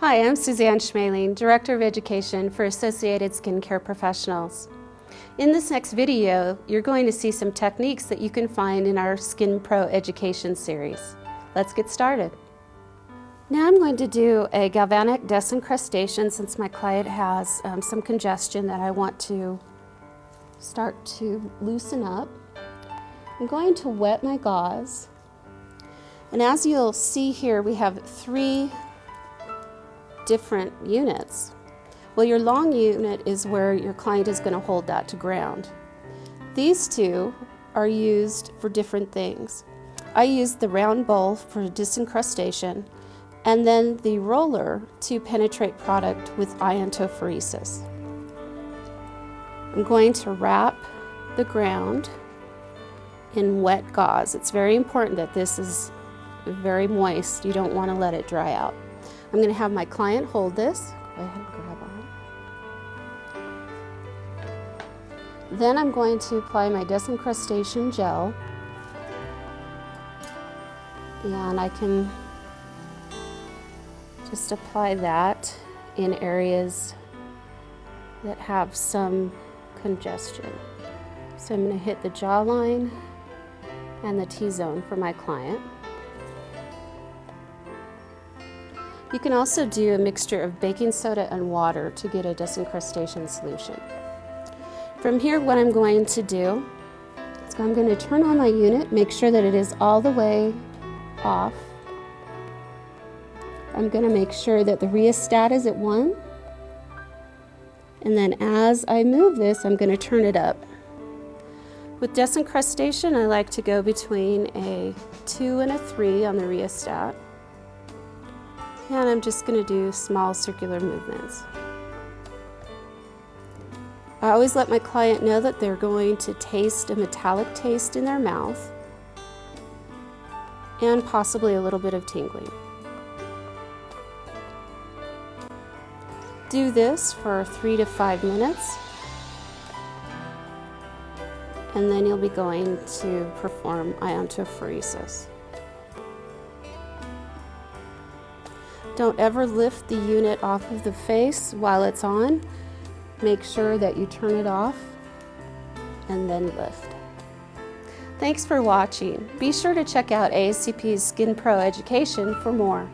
Hi, I'm Suzanne Schmaling, Director of Education for Associated Skincare Professionals. In this next video, you're going to see some techniques that you can find in our Skin Pro Education series. Let's get started. Now I'm going to do a galvanic desincrustation since my client has um, some congestion that I want to start to loosen up. I'm going to wet my gauze. And as you'll see here, we have three different units. Well, your long unit is where your client is going to hold that to ground. These two are used for different things. I use the round bowl for disincrustation and then the roller to penetrate product with iontophoresis. I'm going to wrap the ground in wet gauze. It's very important that this is very moist. You don't want to let it dry out. I'm going to have my client hold this. Go ahead and grab on. Then I'm going to apply my disincrustation gel. And I can just apply that in areas that have some congestion. So I'm going to hit the jawline and the T-zone for my client. You can also do a mixture of baking soda and water to get a disincrustation solution. From here, what I'm going to do is I'm going to turn on my unit, make sure that it is all the way off. I'm going to make sure that the rheostat is at 1. And then as I move this, I'm going to turn it up. With disincrustation, I like to go between a 2 and a 3 on the rheostat. And I'm just going to do small circular movements. I always let my client know that they're going to taste a metallic taste in their mouth and possibly a little bit of tingling. Do this for three to five minutes and then you'll be going to perform iontophoresis. Don't ever lift the unit off of the face while it's on. Make sure that you turn it off and then lift. Thanks for watching. Be sure to check out ASCP's Skin Pro Education for more.